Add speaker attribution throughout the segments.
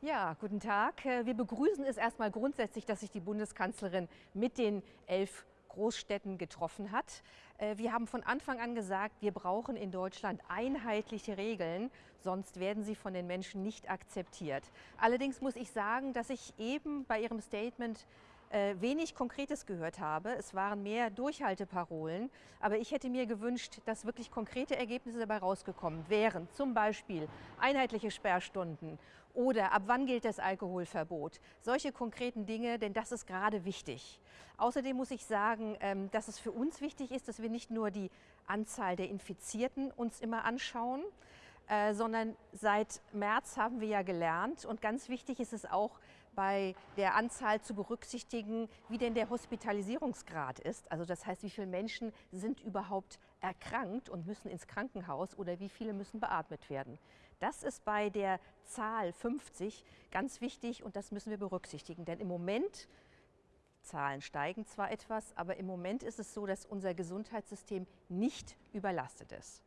Speaker 1: Ja, guten Tag. Äh, wir begrüßen es erstmal grundsätzlich, dass sich die Bundeskanzlerin mit den elf Großstädten getroffen hat. Äh, wir haben von Anfang an gesagt, wir brauchen in Deutschland einheitliche Regeln, sonst werden sie von den Menschen nicht akzeptiert. Allerdings muss ich sagen, dass ich eben bei Ihrem Statement wenig Konkretes gehört habe. Es waren mehr Durchhalteparolen, aber ich hätte mir gewünscht, dass wirklich konkrete Ergebnisse dabei rausgekommen wären. Zum Beispiel einheitliche Sperrstunden oder ab wann gilt das Alkoholverbot. Solche konkreten Dinge, denn das ist gerade wichtig. Außerdem muss ich sagen, ähm, dass es für uns wichtig ist, dass wir nicht nur die Anzahl der Infizierten uns immer anschauen, äh, sondern seit März haben wir ja gelernt und ganz wichtig ist es auch bei der Anzahl zu berücksichtigen, wie denn der Hospitalisierungsgrad ist. Also das heißt, wie viele Menschen sind überhaupt erkrankt und müssen ins Krankenhaus oder wie viele müssen beatmet werden. Das ist bei der Zahl 50 ganz wichtig und das müssen wir berücksichtigen, denn im Moment Zahlen steigen zwar etwas, aber im Moment ist es so, dass unser Gesundheitssystem nicht überlastet ist.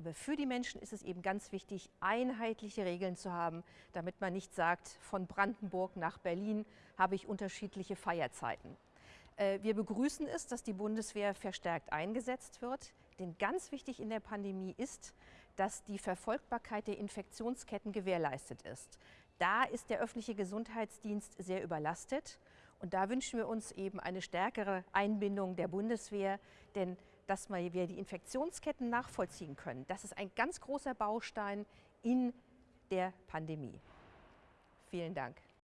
Speaker 1: Aber für die Menschen ist es eben ganz wichtig, einheitliche Regeln zu haben, damit man nicht sagt, von Brandenburg nach Berlin habe ich unterschiedliche Feierzeiten. Äh, wir begrüßen es, dass die Bundeswehr verstärkt eingesetzt wird. Denn ganz wichtig in der Pandemie ist, dass die Verfolgbarkeit der Infektionsketten gewährleistet ist. Da ist der öffentliche Gesundheitsdienst sehr überlastet. Und da wünschen wir uns eben eine stärkere Einbindung der Bundeswehr, denn dass wir die Infektionsketten nachvollziehen können. Das ist ein ganz großer Baustein in der Pandemie. Vielen Dank.